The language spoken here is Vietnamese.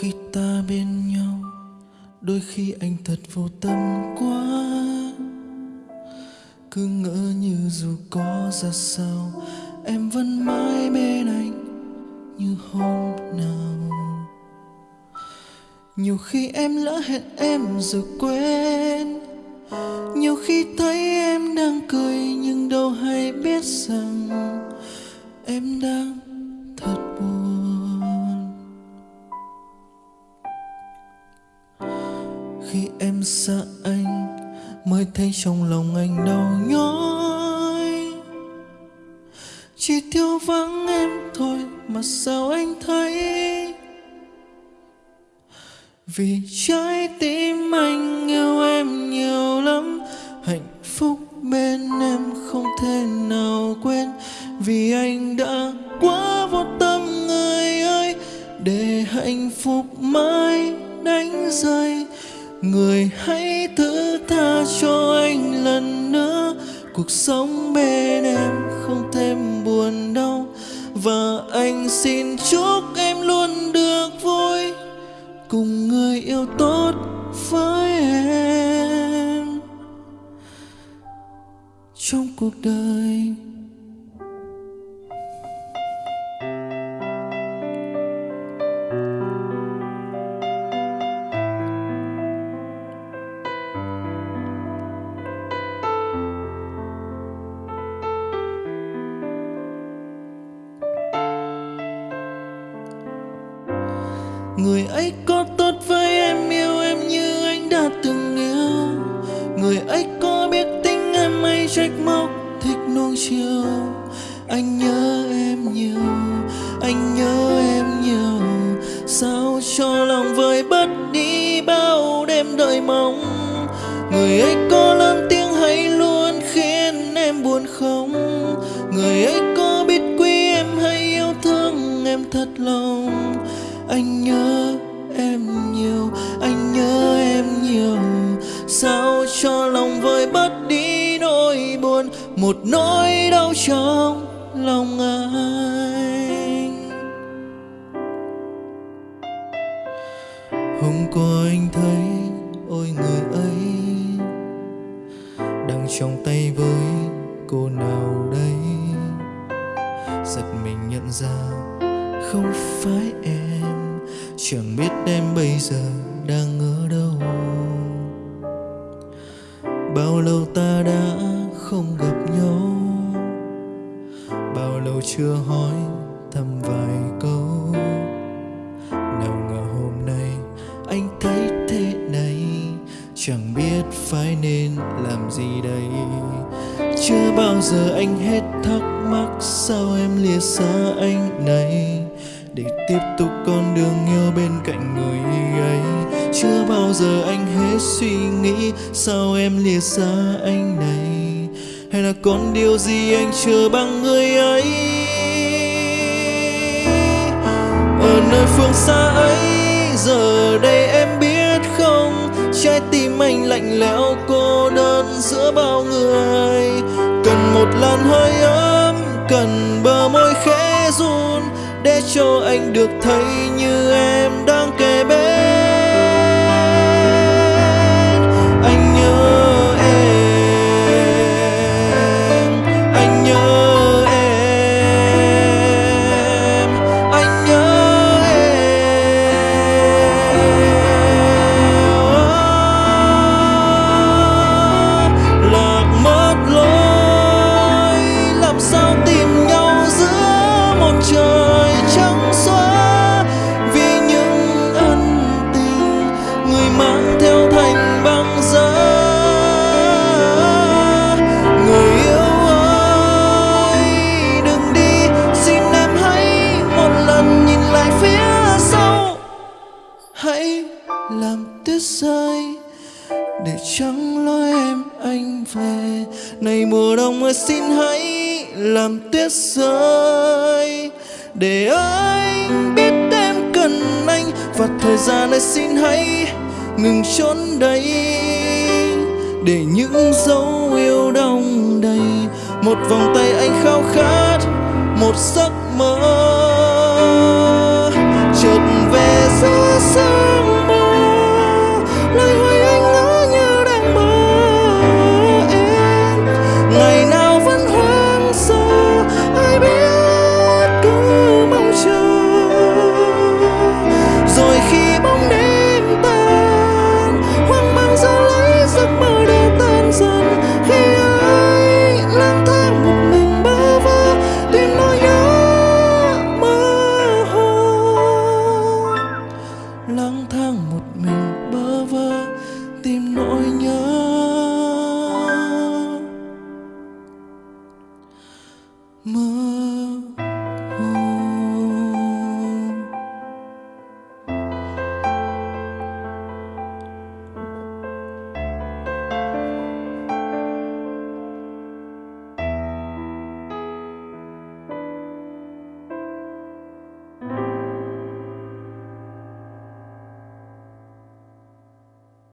Khi ta bên nhau, đôi khi anh thật vô tâm quá. Cứ ngỡ như dù có ra sao, em vẫn mãi bên anh như hôm nào. Nhiều khi em lỡ hẹn em rồi quên, nhiều khi thấy em đang cười nhưng đâu hay biết rằng em đang em sợ anh mới thấy trong lòng anh đau nhói. Chỉ thiếu vắng em thôi mà sao anh thấy? Vì trái tim anh yêu em nhiều lắm, hạnh phúc bên em không thể nào quên. Vì anh đã quá vô tâm người ơi, để hạnh phúc mãi đánh rơi người hãy thứ tha cho anh lần nữa. Cuộc sống bên em không thêm buồn đau. Và anh xin chúc em luôn được vui. Cùng người yêu tốt với em. Trong cuộc đời Người ấy có tốt với em yêu em như anh đã từng yêu. Người ấy có biết tính em hay trách móc thích nuông chiều. Anh nhớ em nhiều, anh nhớ em nhiều. Sao cho lòng vơi bớt đi bao đêm đợi mong? Người ấy có lớn tiếng hay luôn khiến em buồn không? Người ấy có biết quý em hay yêu thương em thật lòng? Anh nhớ em nhiều, anh nhớ em nhiều. Sao cho lòng vơi bớt đi nỗi buồn? Một nỗi đau trong lòng anh. Hôm qua anh thấy ôi người ấy đang trong tay với cô nào đây giật mình nhận ra không phải em. Chẳng biết em bây giờ đang ở đâu. Bao lâu ta đã không gặp nhau? Bao lâu chưa hỏi thăm vài câu? Nào ngờ hôm nay anh thấy thế này. Chẳng biết phải nên làm gì đây. Chưa bao giờ anh hết thắc mắc sao em lìa xa anh này để tiếp tục con đường yêu bên cạnh người ấy. Chưa bao giờ anh hết suy nghĩ sao em lìa xa anh này. Hay là còn điều gì anh chưa bằng người ấy? Ở nơi phương xa ấy, giờ đây em biết không? Trái tim anh lạnh lẽo cô đơn giữa bao người. Cần một làn hơi ấm để cho anh được thấy như em đang kề bên tuyết rơi, để trắng lối em anh về. Này, mùa đông ơi xin hãy làm tuyết rơi, để anh biết em cần anh. Và thời gian ơi xin hãy ngừng trốn đây, để những dấu yêu đông đầy. Một vòng tay anh khao khát, một giấc mơ. Oh.